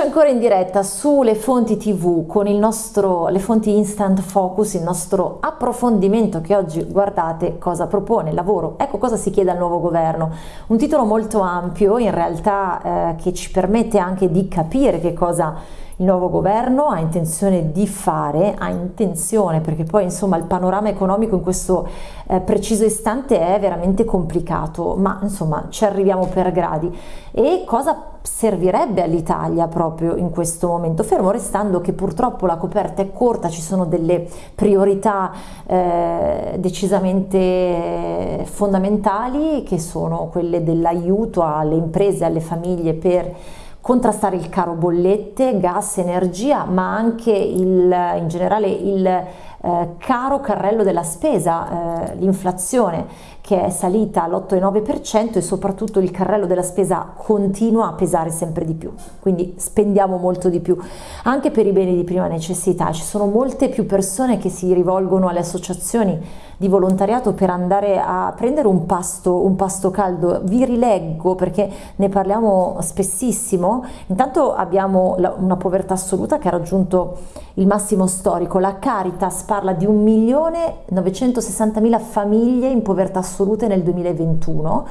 Eccoci ancora in diretta sulle fonti tv con il nostro, le fonti instant focus, il nostro approfondimento che oggi guardate cosa propone, lavoro, ecco cosa si chiede al nuovo governo. Un titolo molto ampio in realtà eh, che ci permette anche di capire che cosa il nuovo governo ha intenzione di fare, ha intenzione perché poi insomma il panorama economico in questo eh, preciso istante è veramente complicato, ma insomma ci arriviamo per gradi. E cosa servirebbe all'Italia proprio in questo momento, fermo restando che purtroppo la coperta è corta, ci sono delle priorità eh, decisamente fondamentali che sono quelle dell'aiuto alle imprese, alle famiglie per contrastare il caro bollette, gas, energia, ma anche il, in generale il eh, caro carrello della spesa, eh, l'inflazione che è salita all'8,9% e soprattutto il carrello della spesa continua a pesare sempre di più, quindi spendiamo molto di più, anche per i beni di prima necessità, ci sono molte più persone che si rivolgono alle associazioni di volontariato per andare a prendere un pasto, un pasto caldo, vi rileggo perché ne parliamo spessissimo, intanto abbiamo una povertà assoluta che ha raggiunto il massimo storico, la Caritas parla di 1.960.000 famiglie in povertà assolute nel 2021.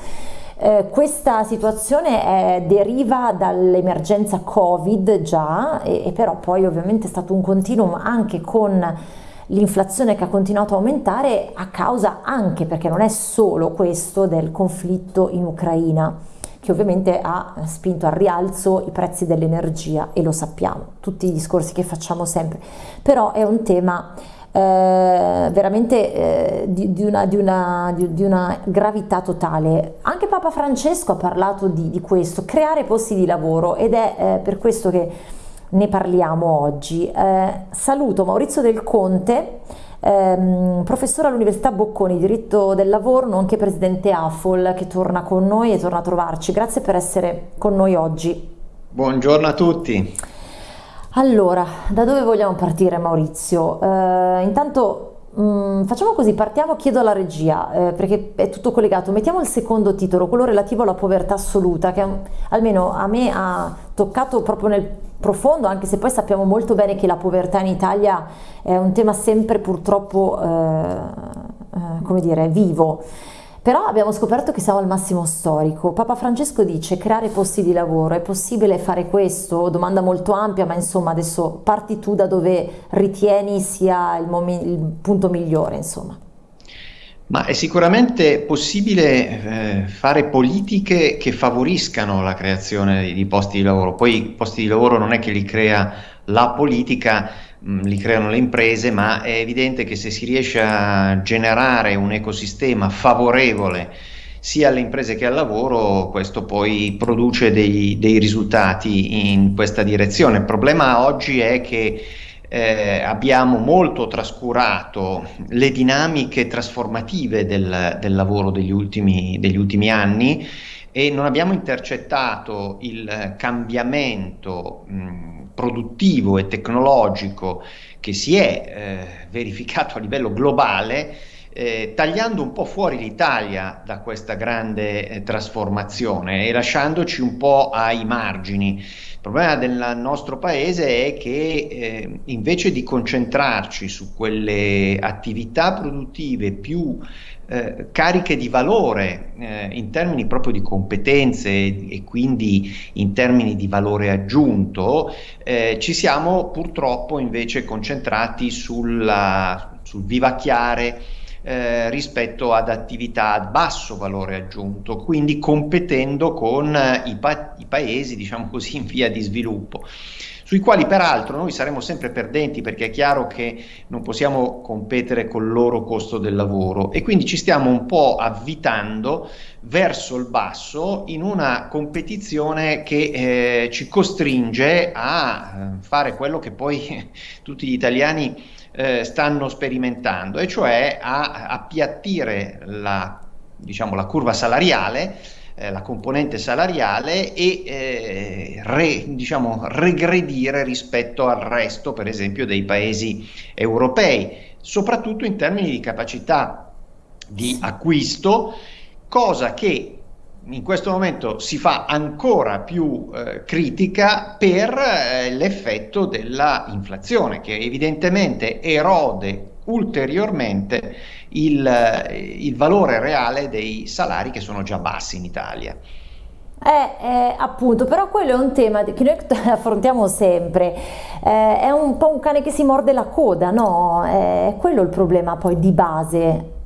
Eh, questa situazione eh, deriva dall'emergenza Covid già, e, e, però poi ovviamente è stato un continuum anche con l'inflazione che ha continuato a aumentare a causa anche, perché non è solo questo, del conflitto in Ucraina che ovviamente ha spinto al rialzo i prezzi dell'energia e lo sappiamo, tutti i discorsi che facciamo sempre, però è un tema eh, veramente eh, di, di, una, di, una, di, una, gravità totale. Anche Papa Francesco ha parlato di, questo, creare posti di lavoro ed è eh, per questo che ne parliamo oggi. Eh, saluto Maurizio Del Conte, ehm, professore all'Università Bocconi, diritto del lavoro, nonché presidente AFOL, che torna con noi e torna a trovarci. Grazie per essere con noi oggi. Buongiorno a tutti. Allora, da dove vogliamo partire Maurizio? Eh, intanto mh, mm, facciamo così, partiamo, chiedo alla regia, eh, perché è tutto collegato, mettiamo il secondo titolo, quello relativo alla povertà assoluta, che almeno a me ha toccato proprio nel profondo, anche se poi sappiamo molto bene che la povertà in Italia è un tema sempre purtroppo, eh, eh come dire, vivo. Però abbiamo scoperto che siamo al massimo storico. Papa Francesco dice creare posti di lavoro, è possibile fare questo? Domanda molto ampia, ma insomma adesso parti tu da dove ritieni sia il, il punto migliore, insomma. Ma è sicuramente possibile eh, fare politiche che favoriscano la creazione di posti di lavoro. Poi i posti di lavoro non è che li crea la politica, mh, li creano le imprese, ma è evidente che se si riesce a generare un ecosistema favorevole sia alle imprese che al lavoro, questo poi produce dei, dei risultati in questa direzione. Il problema oggi è che eh, abbiamo molto trascurato le dinamiche trasformative del, del lavoro degli ultimi, degli ultimi, anni e non abbiamo intercettato il cambiamento mh, produttivo e tecnologico che si è eh, verificato a livello globale eh, tagliando un po' fuori l'Italia da questa grande eh, trasformazione e lasciandoci un po' ai margini. Il problema del nostro paese è che eh, invece di concentrarci su quelle attività produttive più eh, cariche di valore eh, in termini proprio di competenze e quindi in termini di valore aggiunto, eh, ci siamo purtroppo invece concentrati sulla, sul vivacchiare eh, rispetto ad attività a basso valore aggiunto, quindi competendo con eh, i, pa i paesi, diciamo così, in via di sviluppo sui quali peraltro noi saremo sempre perdenti perché è chiaro che non possiamo competere col loro costo del lavoro. E quindi ci stiamo un po' avvitando verso il basso in una competizione che eh, ci costringe a eh, fare quello che poi tutti gli italiani eh, stanno sperimentando, e cioè a appiattire la, diciamo, la curva salariale eh, la componente salariale e eh, re, diciamo, regredire rispetto al resto, per esempio, dei paesi europei, soprattutto in termini di capacità di acquisto, cosa che in questo momento si fa ancora più eh, critica per eh, l'effetto dell'inflazione che evidentemente erode ulteriormente il, eh, il valore reale dei salari che sono già bassi in Italia. Eh, eh, appunto, però quello è un tema che noi affrontiamo sempre, eh, è un po' un cane che si morde la coda, no? È quello il problema poi di base.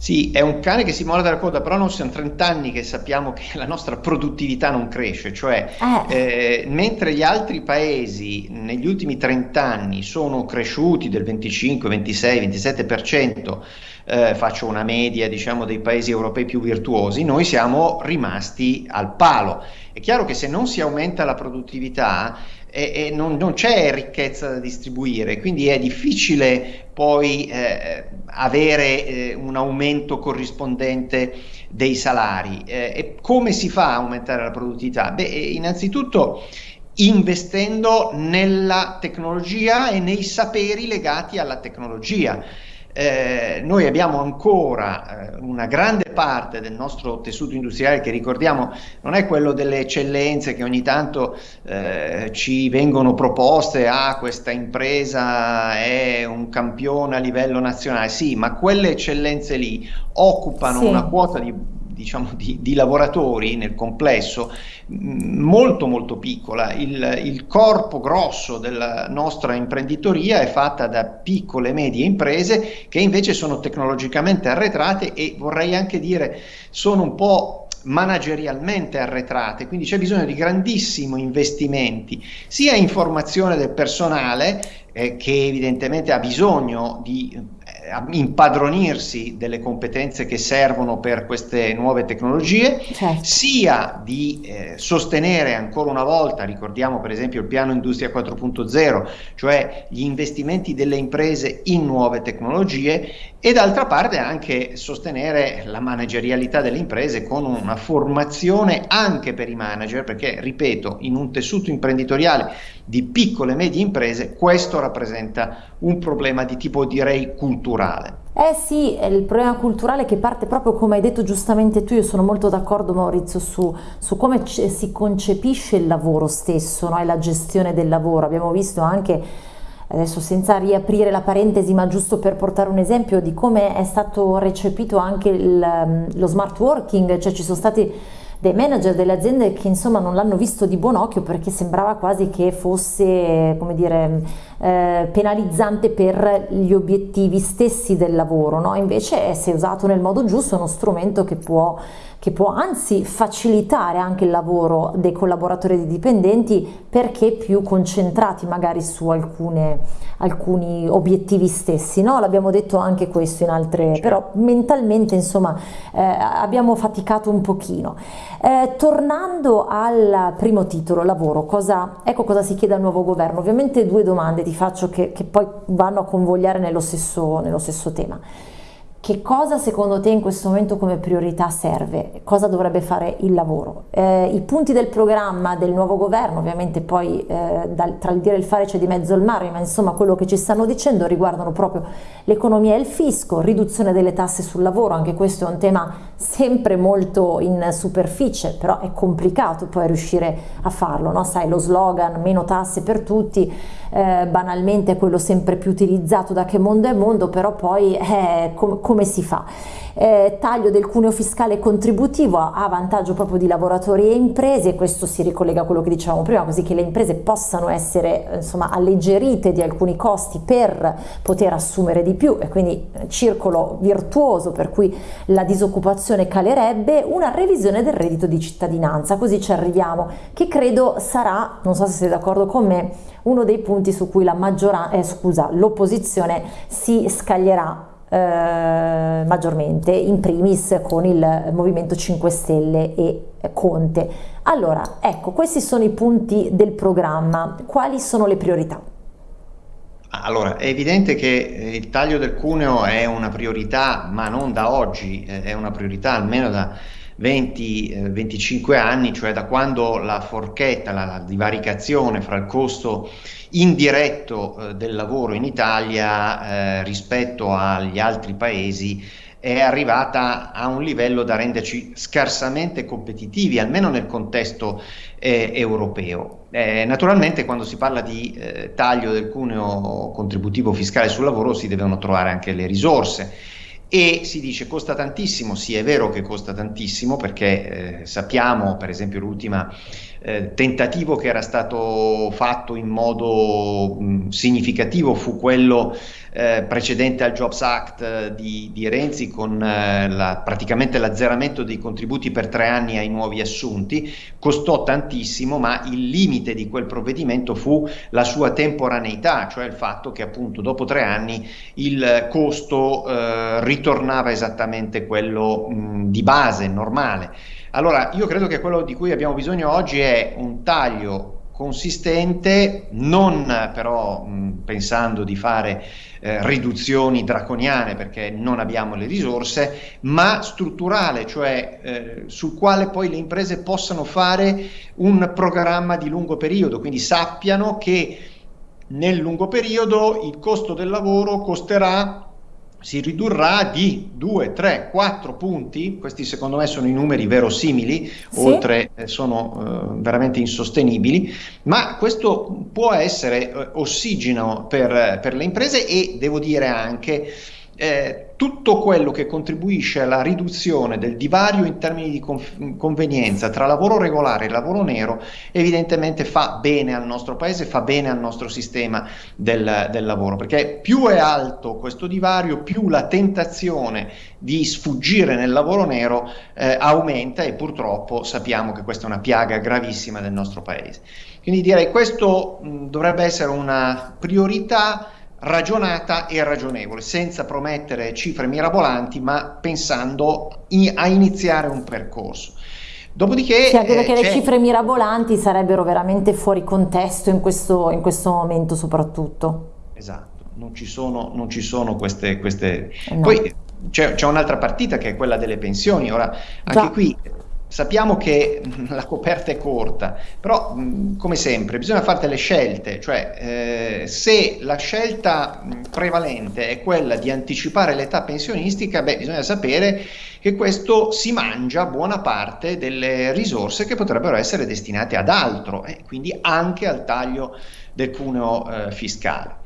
Sì, è un cane che si morde la coda, però non siamo 30 anni che sappiamo che la nostra produttività non cresce, cioè eh. Eh, mentre gli altri paesi negli ultimi 30 anni sono cresciuti del 25, 26, 27%, eh, faccio una media diciamo dei paesi europei più virtuosi, noi siamo rimasti al palo. È chiaro che se non si aumenta la produttività e, e non, non, c'è ricchezza da distribuire, quindi è difficile poi eh, avere eh, un aumento corrispondente dei salari. Eh, e come si fa a aumentare la produttività? Beh, innanzitutto investendo nella tecnologia e nei saperi legati alla tecnologia eh, noi abbiamo ancora eh, una grande parte del nostro tessuto industriale che ricordiamo non è quello delle eccellenze che ogni tanto eh, ci vengono proposte, ah questa impresa è un campione a livello nazionale, sì, ma quelle eccellenze lì occupano sì. una quota di diciamo, di, di, lavoratori nel complesso molto molto piccola. Il, il, corpo grosso della nostra imprenditoria è fatta da piccole e medie imprese che invece sono tecnologicamente arretrate e vorrei anche dire sono un po' managerialmente arretrate, quindi c'è bisogno di grandissimi investimenti sia in formazione del personale eh, che evidentemente ha bisogno di eh, impadronirsi delle competenze che servono per queste nuove tecnologie, certo. sia di eh, sostenere ancora una volta, ricordiamo per esempio il piano Industria 4.0, cioè gli investimenti delle imprese in nuove tecnologie e d'altra parte anche sostenere la managerialità delle imprese con una formazione anche per i manager, perché ripeto, in un tessuto imprenditoriale di piccole e medie imprese questo rappresenta un problema di tipo direi culturale. Eh sì, è il problema culturale che parte proprio come hai detto giustamente tu, io sono molto d'accordo Maurizio su, su come si concepisce il lavoro stesso no? e la gestione del lavoro, abbiamo visto anche adesso senza riaprire la parentesi ma giusto per portare un esempio di come è stato recepito anche il, lo smart working, cioè ci sono stati dei manager delle aziende che insomma non l'hanno visto di buon occhio perché sembrava quasi che fosse come dire eh, penalizzante per gli obiettivi stessi del lavoro no? invece se usato nel modo giusto è uno strumento che può che può anzi facilitare anche il lavoro dei collaboratori e dei dipendenti perché più concentrati magari su alcune, alcuni obiettivi stessi, no? l'abbiamo detto anche questo in altre, certo. però mentalmente insomma eh, abbiamo faticato un pochino. Eh, tornando al primo titolo, lavoro, cosa, ecco cosa si chiede al nuovo governo, ovviamente due domande ti faccio che, che poi vanno a convogliare nello stesso, nello stesso tema. Che cosa secondo te in questo momento come priorità serve? Cosa dovrebbe fare il lavoro? Eh, I punti del programma del nuovo governo, ovviamente poi eh, dal, tra il dire e il fare c'è di mezzo il mare, ma insomma quello che ci stanno dicendo riguardano proprio l'economia e il fisco, riduzione delle tasse sul lavoro, anche questo è un tema sempre molto in superficie, però è complicato poi riuscire a farlo, no? sai lo slogan meno tasse per tutti, eh, banalmente è quello sempre più utilizzato da che mondo è mondo, però poi eh, com come si fa? Eh, taglio del cuneo fiscale contributivo a, vantaggio proprio di lavoratori e imprese, questo si ricollega a quello che dicevamo prima, così che le imprese possano essere insomma, alleggerite di alcuni costi per poter assumere di più e quindi eh, circolo virtuoso per cui la disoccupazione calerebbe, una revisione del reddito di cittadinanza, così ci arriviamo, che credo sarà, non so se siete d'accordo con me, uno dei punti su cui eh, l'opposizione si scaglierà eh, maggiormente, in primis con il Movimento 5 Stelle e Conte. Allora, ecco, questi sono i punti del programma. Quali sono le priorità? Allora, è evidente che eh, il taglio del cuneo è una priorità, ma non da oggi, eh, è una priorità almeno da 20-25 eh, anni, cioè da quando la forchetta, la, divaricazione fra il costo indiretto eh, del lavoro in Italia eh, rispetto agli altri paesi è arrivata a un livello da renderci scarsamente competitivi, almeno nel contesto eh, europeo. Eh, naturalmente quando si parla di eh, taglio del cuneo contributivo fiscale sul lavoro si devono trovare anche le risorse e si dice costa tantissimo, sì è vero che costa tantissimo perché eh, sappiamo per esempio l'ultima eh, tentativo che era stato fatto in modo mh, significativo fu quello eh, precedente al Jobs Act eh, di, di, Renzi con eh, la, praticamente l'azzeramento dei contributi per tre anni ai nuovi assunti, costò tantissimo ma il limite di quel provvedimento fu la sua temporaneità, cioè il fatto che appunto dopo tre anni il costo eh, ritornava esattamente quello mh, di base, normale. Allora, io credo che quello di cui abbiamo bisogno oggi è un taglio consistente, non però mh, pensando di fare eh, riduzioni draconiane perché non abbiamo le risorse, ma strutturale, cioè eh, sul quale poi le imprese possano fare un programma di lungo periodo, quindi sappiano che nel lungo periodo il costo del lavoro costerà si ridurrà di 2, 3, 4 punti, questi secondo me sono i numeri verosimili, sì. oltre eh, sono eh, veramente insostenibili, ma questo può essere eh, ossigeno per, per le imprese e devo dire anche eh, tutto quello che contribuisce alla riduzione del divario in termini di convenienza tra lavoro regolare e lavoro nero evidentemente fa bene al nostro paese, fa bene al nostro sistema del, del lavoro, perché più è alto questo divario, più la tentazione di sfuggire nel lavoro nero eh, aumenta e purtroppo sappiamo che questa è una piaga gravissima del nostro paese. Quindi direi che questo mh, dovrebbe essere una priorità ragionata e ragionevole, senza promettere cifre mirabolanti, ma pensando in, a iniziare un percorso. Dopodiché... Sì, anche perché eh, le cifre mirabolanti sarebbero veramente fuori contesto in questo, in questo momento soprattutto. Esatto, non ci sono, non ci sono queste... queste... No. Poi c'è, un'altra partita che è quella delle pensioni, ora anche Già. qui Sappiamo che la coperta è corta, però come sempre bisogna fare delle scelte, cioè eh, se la scelta prevalente è quella di anticipare l'età pensionistica, beh, bisogna sapere che questo si mangia buona parte delle risorse che potrebbero essere destinate ad altro, e eh, quindi anche al taglio del cuneo eh, fiscale.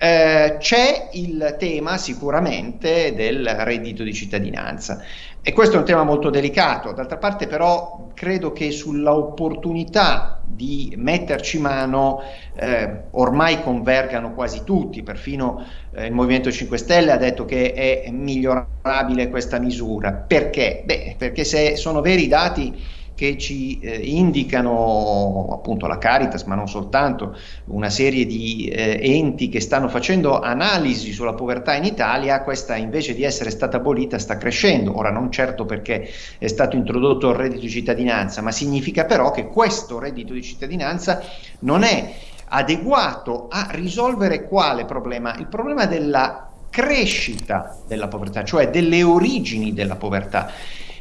Eh, c'è il tema sicuramente del reddito di cittadinanza e questo è un tema molto delicato, d'altra parte però credo che sulla opportunità di metterci mano eh, ormai convergano quasi tutti, perfino eh, il Movimento 5 Stelle ha detto che è migliorabile questa misura. Perché? Beh, perché se sono veri i dati che ci eh, indicano appunto la Caritas, ma non soltanto, una serie di eh, enti che stanno facendo analisi sulla povertà in Italia, questa invece di essere stata abolita sta crescendo. Ora non certo perché è stato introdotto il reddito di cittadinanza, ma significa però che questo reddito di cittadinanza non è adeguato a risolvere quale problema? Il problema della crescita della povertà, cioè delle origini della povertà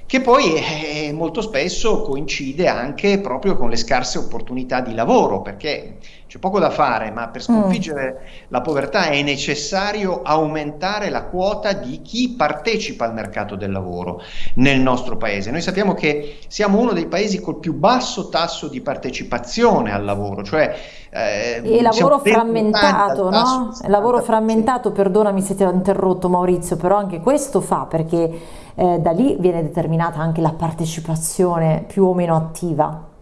che poi eh, molto spesso coincide anche proprio con le scarse opportunità di lavoro, perché c'è poco da fare, ma per sconfiggere mm. la povertà è necessario aumentare la quota di chi partecipa al mercato del lavoro nel nostro paese. Noi sappiamo che siamo uno dei paesi col più basso tasso di partecipazione al lavoro, cioè eh, e lavoro frammentato, no? Lavoro frammentato, perdonami se ti ho interrotto Maurizio, però anche questo fa perché eh, da lì viene determinata anche la partecipazione più o meno attiva.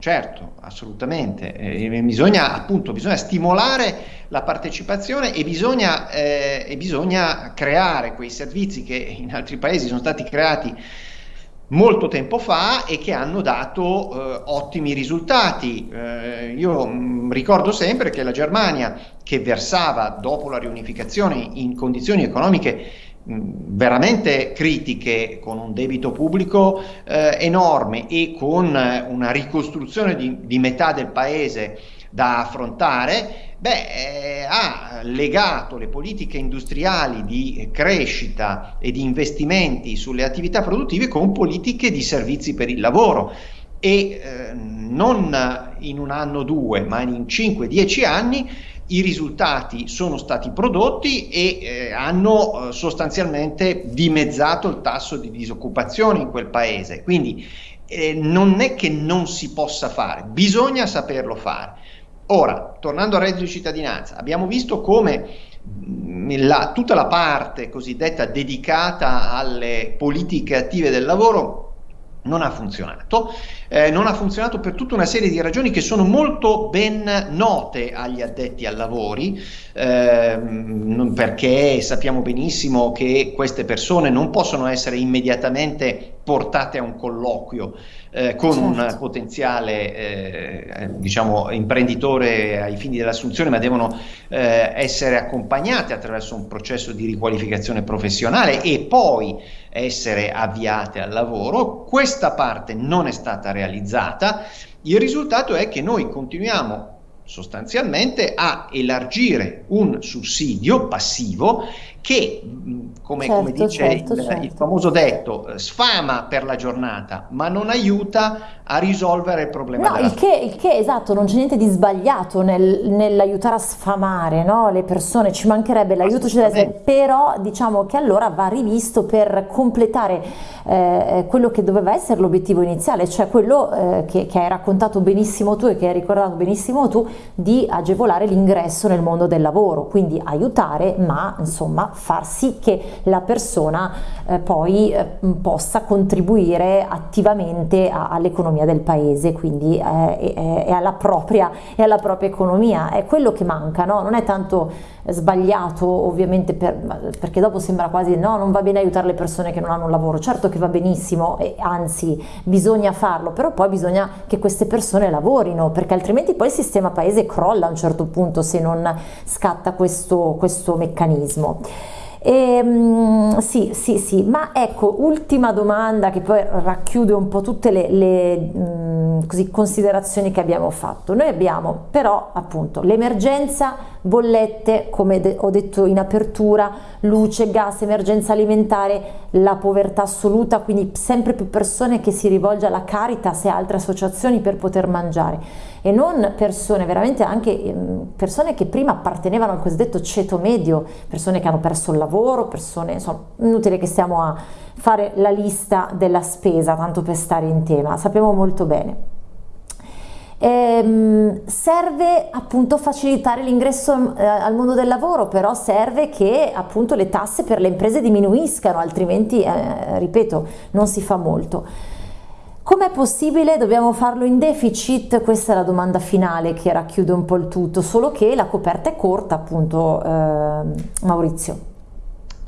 Certo, assolutamente. Eh, bisogna, appunto, bisogna stimolare la partecipazione e bisogna, eh, e bisogna creare quei servizi che in altri paesi sono stati creati molto tempo fa e che hanno dato eh, ottimi risultati. Eh, io mh, mm, ricordo sempre che la Germania, che versava dopo la riunificazione in condizioni economiche veramente critiche con un debito pubblico eh, enorme e con una ricostruzione di, di, metà del paese da affrontare, beh, eh, ha legato le politiche industriali di crescita e di investimenti sulle attività produttive con politiche di servizi per il lavoro. E eh, non in un anno o due, ma in 5-10 anni i risultati sono stati prodotti e eh, hanno eh, sostanzialmente dimezzato il tasso di disoccupazione in quel paese. Quindi eh, non è che non si possa fare, bisogna saperlo fare. Ora, tornando al reddito di cittadinanza, abbiamo visto come mm, la, tutta la parte cosiddetta dedicata alle politiche attive del lavoro non ha funzionato, eh, non ha funzionato per tutta una serie di ragioni che sono molto ben note agli addetti al lavori, eh, perché sappiamo benissimo che queste persone non possono essere immediatamente portate a un colloquio eh, con certo. un potenziale eh, diciamo, imprenditore ai fini dell'assunzione, ma devono eh, essere accompagnate attraverso un processo di riqualificazione professionale e poi essere avviate al lavoro. Questa parte non è stata realizzata. Il risultato è che noi continuiamo sostanzialmente a elargire un sussidio passivo che, come, certo, come dice certo, il, certo. il, famoso detto, eh, sfama per la giornata, ma non aiuta a risolvere il problema. No, il che, il che, esatto, non c'è niente di sbagliato nel, nell'aiutare a sfamare no? le persone, ci mancherebbe l'aiuto, però diciamo che allora va rivisto per completare eh, quello che doveva essere l'obiettivo iniziale, cioè quello eh, che, che hai raccontato benissimo tu e che hai ricordato benissimo tu, di agevolare l'ingresso nel mondo del lavoro, quindi aiutare, ma insomma far sì che la persona eh, poi eh, possa contribuire attivamente all'economia del paese, quindi eh, e, alla propria, e alla propria economia. È quello che manca, no? non è tanto sbagliato ovviamente per, perché dopo sembra quasi no non va bene aiutare le persone che non hanno un lavoro certo che va benissimo e anzi bisogna farlo però poi bisogna che queste persone lavorino perché altrimenti poi il sistema paese crolla a un certo punto se non scatta questo, questo meccanismo e, um, sì, sì, sì, ma ecco, ultima domanda che poi racchiude un po' tutte le, le um, così, considerazioni che abbiamo fatto. Noi abbiamo però appunto l'emergenza bollette, come ho detto in apertura, luce, gas, emergenza alimentare, la povertà assoluta, quindi sempre più persone che si rivolge alla Caritas e altre associazioni per poter mangiare e non persone, veramente anche ehm, persone che prima appartenevano al cosiddetto ceto medio, persone che hanno perso il lavoro, persone, insomma, inutile che stiamo a fare la lista della spesa, tanto per stare in tema, sappiamo molto bene. Ehm, serve appunto facilitare l'ingresso eh, al mondo del lavoro, però serve che appunto le tasse per le imprese diminuiscano, altrimenti, eh, ripeto, non si fa molto. Com'è possibile? Dobbiamo farlo in deficit? Questa è la domanda finale che racchiude un po' il tutto, solo che la coperta è corta appunto, eh, Maurizio.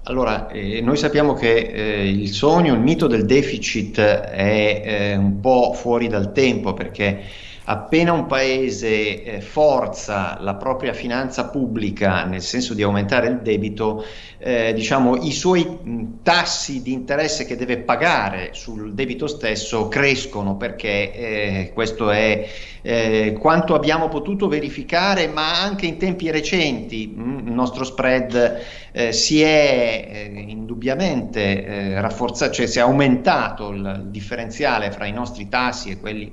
Allora, eh, noi sappiamo che eh, il sogno, il mito del deficit è eh, un po' fuori dal tempo perché appena un paese eh, forza la propria finanza pubblica nel senso di aumentare il debito, eh, diciamo, i suoi mh, tassi di interesse che deve pagare sul debito stesso crescono perché eh, questo è eh, quanto abbiamo potuto verificare, ma anche in tempi recenti mh, il nostro spread eh, si è eh, indubbiamente rafforzato, cioè si è aumentato il differenziale fra i nostri tassi e quelli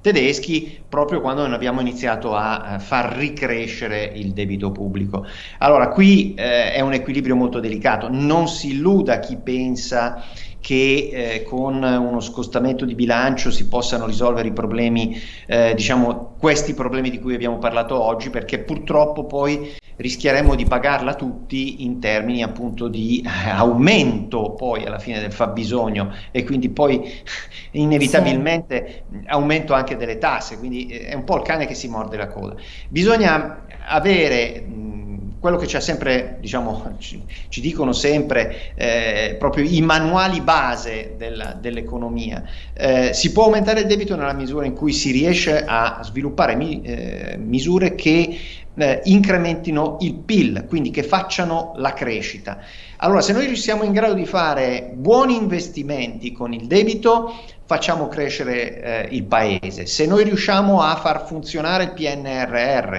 tedeschi proprio quando non abbiamo iniziato a, a far ricrescere il debito pubblico. Allora qui eh, è un equilibrio molto delicato, non si illuda chi pensa che eh, con uno scostamento di bilancio si possano risolvere i problemi, eh, diciamo questi problemi di cui abbiamo parlato oggi, perché purtroppo poi rischieremmo di pagarla tutti in termini appunto di eh, aumento poi alla fine del fabbisogno e quindi poi inevitabilmente sì. aumento anche delle tasse, quindi è un po' il cane che si morde la coda. Bisogna avere quello che c'è sempre, diciamo, ci, ci dicono sempre eh, proprio i manuali base dell'economia. Eh, si può aumentare il debito nella misura in cui si riesce a sviluppare mi, eh, misure che eh, incrementino il PIL, quindi che facciano la crescita. Allora, se noi siamo in grado di fare buoni investimenti con il debito, facciamo crescere eh, il paese. Se noi riusciamo a far funzionare il PNRR,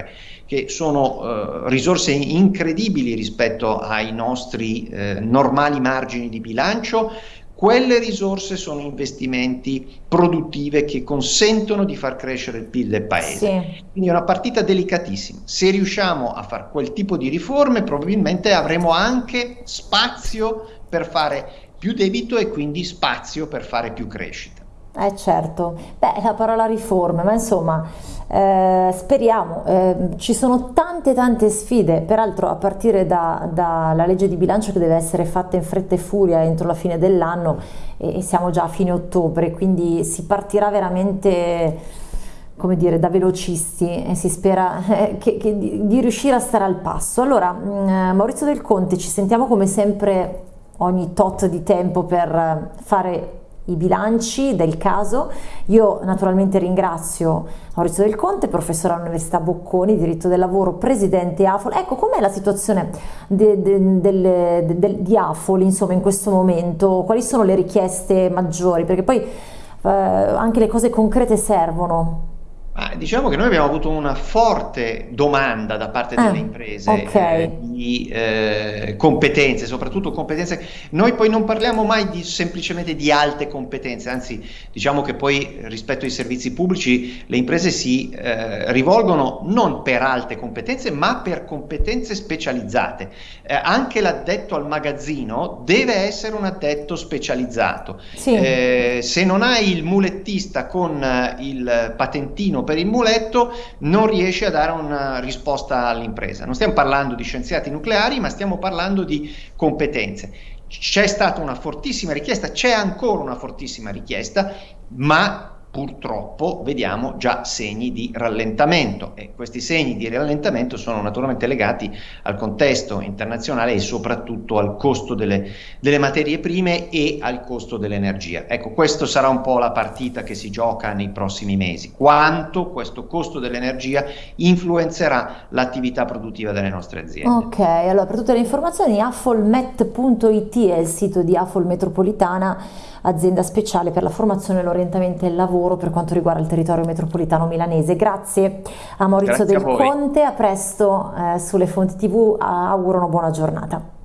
che sono eh, risorse incredibili rispetto ai nostri eh, normali margini di bilancio, quelle risorse sono investimenti produttive che consentono di far crescere il PIL del paese. Sì. Quindi è una partita delicatissima. Se riusciamo a fare quel tipo di riforme, probabilmente avremo anche spazio per fare più debito e quindi spazio per fare più crescita. Eh certo, beh la parola riforme, ma insomma eh, speriamo, eh, ci sono tante tante sfide, peraltro a partire dalla da legge di bilancio che deve essere fatta in fretta e furia entro la fine dell'anno e, e siamo già a fine ottobre, quindi si partirà veramente come dire, da velocisti e si spera eh, che, che di, di, riuscire a stare al passo. Allora, mm, Maurizio Del Conte, ci sentiamo come sempre ogni tot di tempo per fare i bilanci del caso. Io naturalmente ringrazio Maurizio Del Conte, professore all'Università Bocconi, diritto del lavoro, presidente AFOL. Ecco, com'è la situazione de, de, de, di AFOL insomma, in questo momento? Quali sono le richieste maggiori? Perché poi eh, anche le cose concrete servono. Ah, diciamo che noi abbiamo avuto una forte domanda da parte delle ah, imprese okay. eh, di eh, competenze, soprattutto competenze. Noi poi non parliamo mai di, semplicemente di alte competenze, anzi diciamo che poi rispetto ai servizi pubblici le imprese si eh, rivolgono non per alte competenze ma per competenze specializzate. Eh, anche l'addetto al magazzino deve essere un addetto specializzato. Sì. Eh, se non hai il mulettista con il patentino per il muletto non riesce a dare una risposta all'impresa. Non stiamo parlando di scienziati nucleari, ma stiamo parlando di competenze. C'è stata una fortissima richiesta, c'è ancora una fortissima richiesta, ma purtroppo vediamo già segni di rallentamento e questi segni di rallentamento sono naturalmente legati al contesto internazionale e soprattutto al costo delle, delle materie prime e al costo dell'energia. Ecco, questa sarà un po' la partita che si gioca nei prossimi mesi, quanto questo costo dell'energia influenzerà l'attività produttiva delle nostre aziende. Ok, allora per tutte le informazioni affolmet.it è il sito di Affol Metropolitana azienda speciale per la formazione, l'orientamento e il lavoro per quanto riguarda il territorio metropolitano milanese. Grazie a Maurizio Grazie Del a Conte, a presto eh, sulle fonti tv, auguro una buona giornata.